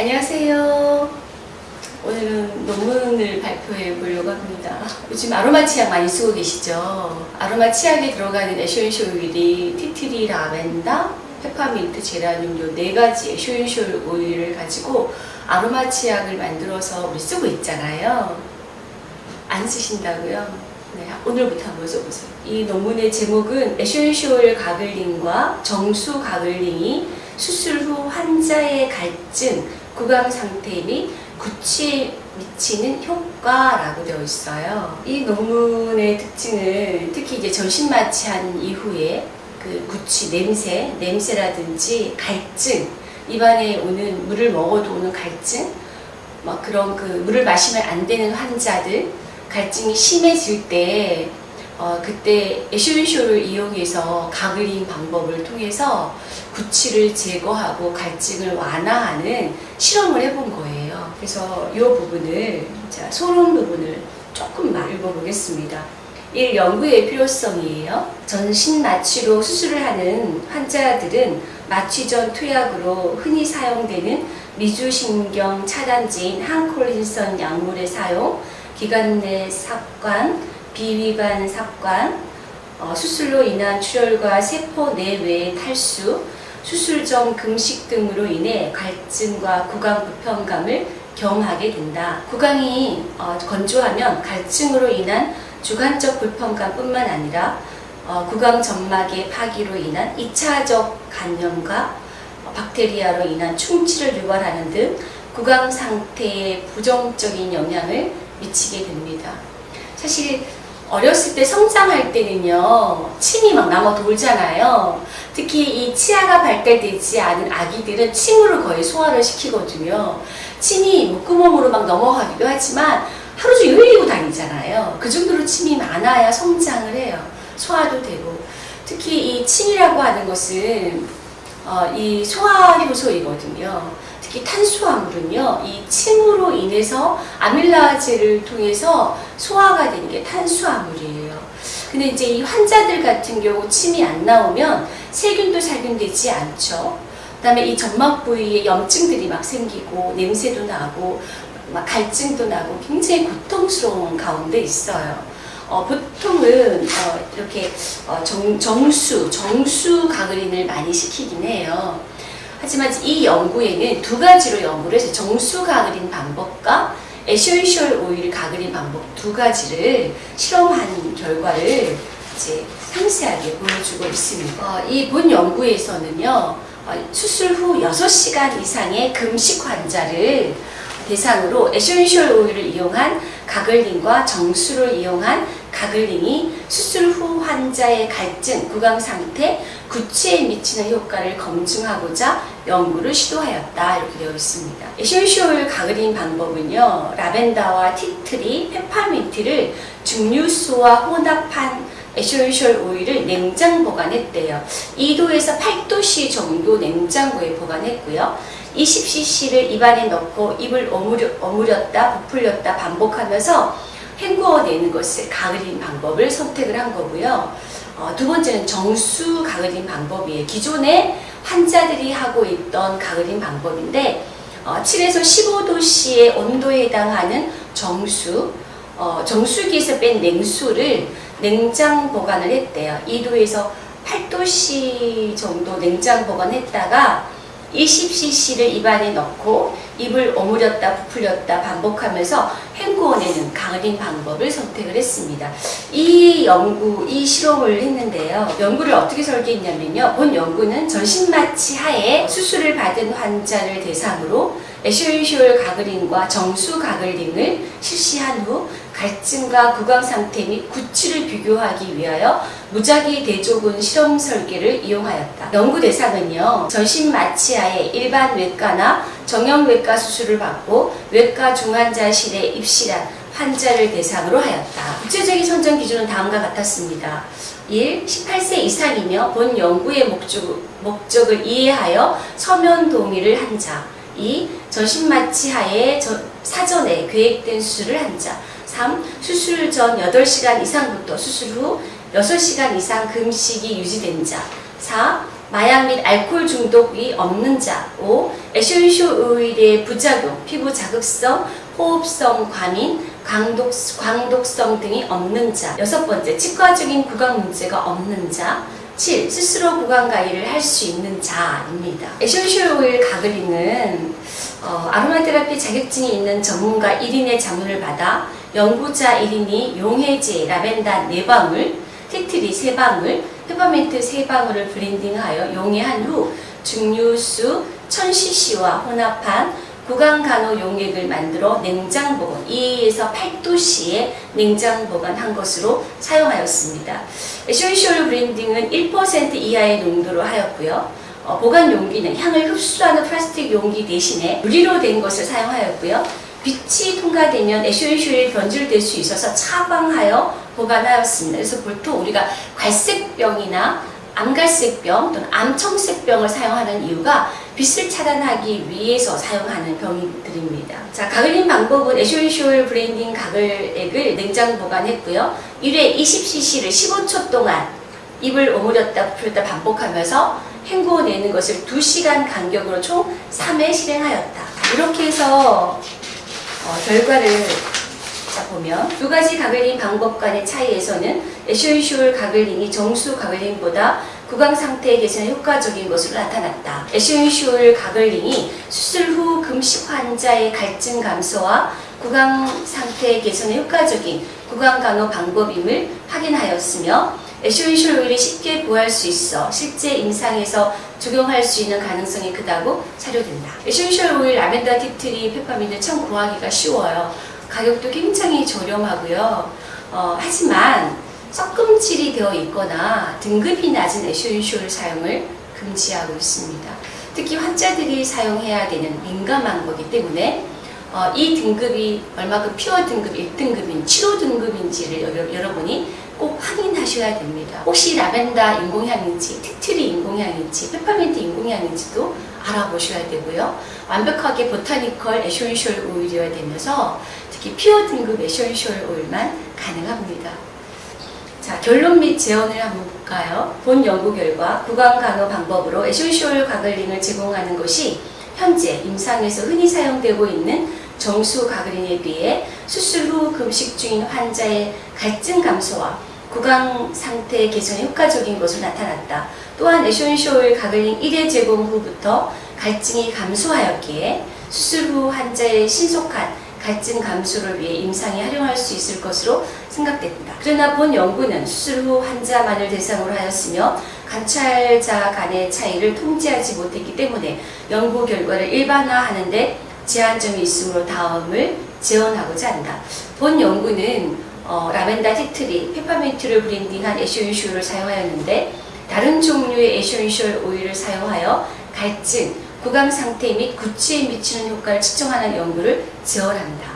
안녕하세요. 오늘은 논문을 발표해 보려고 합니다. 요즘 아로마 치약 많이 쓰고 계시죠? 아로마 치약에 들어가는 essential 오일이 tea tree, 라벤더, 페퍼민트, 제라늄 요 네 가지 essential 오일을 가지고 아로마 치약을 만들어서 우리 쓰고 있잖아요. 안 쓰신다고요? 네, 오늘부터 한번 써보세요. 이 논문의 제목은 essential gargling과 정수 gargling이 수술 후 환자의 갈증, 구강 상태 및 구취에 미치는 효과라고 되어 있어요. 이 논문의 특징은 특히 이제 전신 마취한 이후에 그 구취, 냄새, 냄새라든지 갈증, 입안에 오는 물을 먹어도 오는 갈증, 막 그런 그 물을 마시면 안 되는 환자들, 갈증이 심해질 때 어, 그때 에센쇼를 이용해서 가글링 방법을 통해서 구취를 제거하고 갈증을 완화하는 실험을 해본 거예요. 그래서 이 부분을 자 소론 부분을 조금만 읽어보겠습니다. 1. 연구의 필요성이에요. 전신 마취로 수술을 하는 환자들은 마취 전 투약으로 흔히 사용되는 미주신경 차단제인 항콜린선 약물의 사용, 기관 내 삽관, 비위관 삽관, 어, 수술로 인한 출혈과 세포 내외의 탈수, 수술 전 금식 등으로 인해 갈증과 구강 불편감을 경하게 된다. 구강이 어, 건조하면 갈증으로 인한 주관적 불편감뿐만 아니라 어, 구강 점막의 파기로 인한 2차적 감염과 박테리아로 인한 충치를 유발하는 등 구강 상태에 부정적인 영향을 미치게 됩니다. 사실 어렸을 때 성장할 때는요 침이 막 남아 돌잖아요. 특히 이 치아가 발달되지 않은 아기들은 침으로 거의 소화를 시키거든요. 침이 목구멍으로 막 넘어가기도 하지만 하루 종일 흘리고 다니잖아요. 그 정도로 침이 많아야 성장을 해요. 소화도 되고. 특히 이 침이라고 하는 것은 어, 이 소화 효소이거든요 특히 탄수화물은요, 이 침으로 인해서 아밀라제를 통해서 소화가 되는 게 탄수화물이에요. 근데 이제 이 환자들 같은 경우 침이 안 나오면 세균도 살균되지 않죠. 그 다음에 이 점막 부위에 염증들이 막 생기고 냄새도 나고 막 갈증도 나고 굉장히 고통스러운 가운데 있어요. 어, 보통은 어, 이렇게 어, 정, 정수, 정수 가그린을 많이 시키긴 해요. 하지만 이 연구에는 두 가지로 연구를 해서 정수 gargling 방법과 essential 오일 gargling 방법 두 가지를 실험한 결과를 이제 상세하게 보여주고 있습니다. 어, 이 본 연구에서는요, 어, 수술 후 6시간 이상의 금식 환자를 대상으로 essential 오일을 이용한 gargling과 정수를 이용한 gargling이 수술 후 환자의 갈증, 구강 상태, 구취에 미치는 효과를 검증하고자 연구를 시도하였다 이렇게 되어 있습니다. essential gargling 방법은요. 라벤더와 tea tree, 페퍼민트를 증류수와 혼합한 essential 오일을 냉장 보관했대요. 2도에서 8도씨 정도 냉장고에 보관했고요. 20cc를 입안에 넣고 입을 오므려, 오므렸다 부풀렸다 반복하면서 헹구어내는 것을 gargling 방법을 선택을 한 거고요. 어, 두 번째는 정수 가글린 방법이에요. 기존에 환자들이 하고 있던 가글린 방법인데 어, 7에서 15도씨의 온도에 해당하는 정수, 어, 정수기에서 뺀 냉수를 냉장 보관을 했대요. 2도에서 8도씨 정도 냉장 보관했다가 20cc를 입안에 넣고 입을 오므렸다 부풀렸다 반복하면서 헹구어내는 가글링 방법을 선택을 했습니다. 이 연구, 이 실험을 했는데요. 연구를 어떻게 설계했냐면요. 본 연구는 전신마취 하에 수술을 받은 환자를 대상으로 essential gargling과 정수 gargling을 실시한 후 갈증과 구강 상태 및 구취를 비교하기 위하여 무작위 대조군 실험 설계를 이용하였다. 연구 대상은요. 전신 마취하에 일반 외과나 정형외과 수술을 받고 외과 중환자실에 입실한 환자를 대상으로 하였다. 구체적인 선정 기준은 다음과 같았습니다. 1. 18세 이상이며 본 연구의 목적, 목적을 이해하여 서면 동의를 한 자. 2. 전신 마취하에 사전에 계획된 수술을 한 자. 3. 수술 전 8시간 이상부터 수술 후 6시간 이상 금식이 유지된 자. 4. 마약 및 알코올 중독이 없는 자 5. essential oil의 부작용, 피부 자극성, 호흡성 과민, 광독, 광독성 등이 없는 자 여섯 번째, 치과적인 구강 문제가 없는 자 7. 스스로 구강 관리를 할 수 있는 자입니다. essential oil gargling은 어, 아로마 테라피 자격증이 있는 전문가 1인의 자문을 받아 연구자 1인이 용해제, 라벤더 4방울, 티트리 3방울, 페퍼민트 3방울을 blending하여 용해한 후 증류수 1000cc와 혼합한 구강 간호 용액을 만들어 냉장 보관 2에서 8도씨에 냉장 보관한 것으로 사용하였습니다. essential blending은 1% 이하의 농도로 하였고요. 어, 보관 용기는 향을 흡수하는 플라스틱 용기 대신에 유리로 된 것을 사용하였고요. 빛이 통과되면 essential이 변질될 수 있어서 차광하여 보관하였습니다. 그래서 보통 우리가 갈색병이나 암갈색병 또는 암청색병을 사용하는 이유가 빛을 차단하기 위해서 사용하는 병들입니다. 자, gargling 방법은 essential blending 가글액을 냉장 보관했고요. 1회 20cc를 15초 동안 입을 오므렸다 풀었다 반복하면서 헹구어내는 것을 2시간 간격으로 총 3회 실행하였다. 이렇게 해서 어, 결과를 자 보면 두 가지 gargling 방법 간의 차이에서는 essential gargling이 정수 gargling보다 구강 상태 개선에 효과적인 것으로 나타났다. essential gargling이 수술 후 금식 환자의 갈증 감소와 구강 상태 개선에 효과적인 구강 간호 방법임을 확인하였으며 essential oil이 쉽게 구할 수 있어 실제 임상에서 적용할 수 있는 가능성이 크다고 사료된다. essential oil 라벤더 티트리 페퍼민트 참 구하기가 쉬워요. 가격도 굉장히 저렴하고요. 어, 하지만 섞음질이 되어 있거나 등급이 낮은 essential 사용을 금지하고 있습니다. 특히 환자들이 사용해야 되는 민감한 거기 때문에 어, 이 등급이 얼마큼 pure 등급 1등급인 7호 등급인지를 여러, 여러분이 꼭 확인하셔야 됩니다. 혹시 라벤더 인공향인지, 티트리 인공향인지, 페퍼민트 인공향인지도 알아보셔야 되고요. 완벽하게 botanical essential oil이어야 되면서 특히 pure 등급 essential oil만 가능합니다. 자, 결론 및 제언을 한번 볼까요? 본 연구 결과 구강 간호 방법으로 essential gargling을 제공하는 것이 현재 임상에서 흔히 사용되고 있는 정수 gargling에 비해 수술 후 금식 중인 환자의 갈증 감소와 구강 상태 개선에 효과적인 것으로 나타났다. 또한 essential gargling 1회 제공 후부터 갈증이 감소하였기에 수술 후 환자의 신속한 갈증 감소를 위해 임상에 활용할 수 있을 것으로 생각된다. 그러나 본 연구는 수술 후 환자만을 대상으로 하였으며 관찰자 간의 차이를 통제하지 못했기 때문에 연구 결과를 일반화하는 데 제한점이 있으므로 다음을 제언하고자 한다. 본 연구는 어, 라벤더 티트리, 페퍼민트를 blending한 essential을 사용하였는데 다른 종류의 essential oil을 사용하여 갈증, 구강 상태 및 구취에 미치는 효과를 측정하는 연구를 제언한다.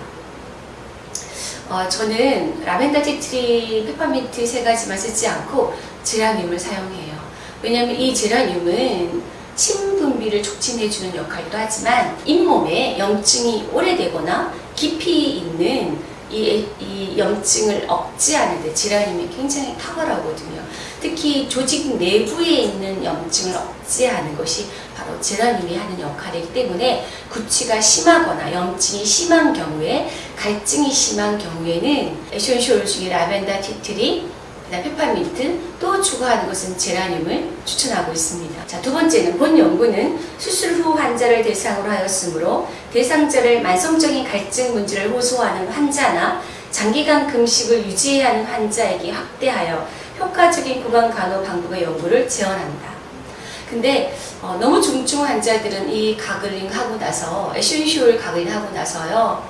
어, 저는 라벤더 티트리, 페퍼민트 세 가지만 쓰지 않고 제라늄을 사용해요. 왜냐하면 이 제라늄은 침 분비를 촉진해주는 역할도 하지만 잇몸에 염증이 오래되거나 깊이 있는 이, 이 염증을 억제하는데 제라늄이 굉장히 탁월하거든요. 특히 조직 내부에 있는 염증을 억제하는 것이 바로 제라늄이 하는 역할이기 때문에 구취가 심하거나 염증이 심한 경우에 갈증이 심한 경우에는 essential 중에 라벤더 티트리 그 다음 페퍼민트 또 추가하는 것은 제라늄을 추천하고 있습니다. 자, 두 번째는 본 연구는 수술 후 환자를 대상으로 하였으므로 대상자를 만성적인 갈증 문제를 호소하는 환자나 장기간 금식을 유지해야 하는 환자에게 확대하여 효과적인 구강 간호 방법의 연구를 제언한다. 근데 어, 너무 중증 환자들은 이 gargling 하고 나서 essential gargling 하고 나서요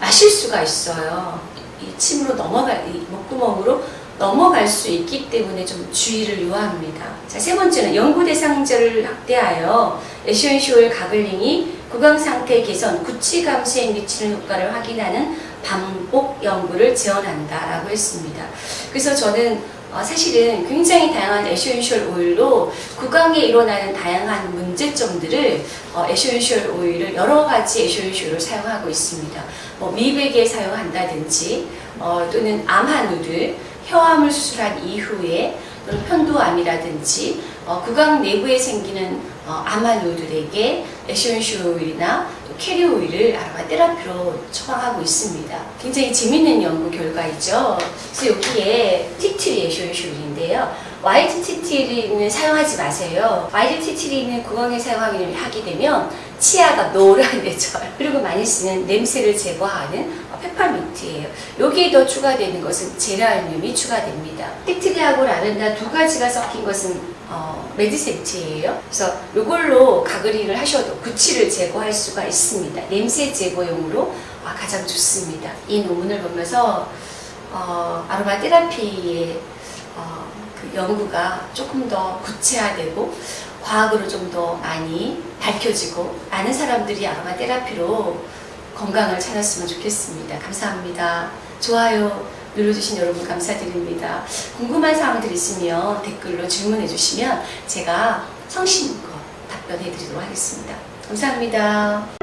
마실 수가 있어요. 이 침으로 넘어갈 이 목구멍으로 넘어갈 수 있기 때문에 좀 주의를 요합니다. 자, 세 번째는 연구 대상자를 확대하여 essential gargling이 구강 상태 개선, 구취 감소에 미치는 효과를 확인하는 반복 연구를 제언한다 라고 했습니다. 그래서 저는 어, 사실은 굉장히 다양한 essential oil로 구강에 일어나는 다양한 문제점들을 어, essential oil을 여러 가지 essential을 사용하고 있습니다. 뭐 미백에 사용한다든지 어, 또는 암 환우를 혀암을 수술한 이후에 편도암이라든지 어, 구강 내부에 생기는 어, 암 환우들에게 essential oil이나 또 carrier oil을 아로마 테라피로 처방하고 있습니다. 굉장히 재밌는 연구 결과이죠. 그래서 여기에 tea tree essential oil인데요. 화이트 티트리는 사용하지 마세요. 화이트 티트리는 구강에 사용하게 하게 되면 치아가 노란해져요. 그리고 많이 쓰는 냄새를 제거하는 어, 페퍼민트예요. 여기에 더 추가되는 것은 제라늄이 추가됩니다. 티트리하고 라벤더 두 가지가 섞인 것은 어, 메디센트예요. 그래서 이걸로 가그링을 하셔도 구취를 제거할 수가 있습니다. 냄새 제거용으로 아, 가장 좋습니다. 이 논문을 보면서 어, 아로마 테라피의 어, 그 연구가 조금 더 구체화되고 과학으로 좀 더 많이 밝혀지고 많은 사람들이 아로마 테라피로 건강을 찾았으면 좋겠습니다. 감사합니다. 좋아요 눌러주신 여러분 감사드립니다. 궁금한 사항들 있으면 댓글로 질문해 주시면 제가 성심껏 답변해 드리도록 하겠습니다. 감사합니다.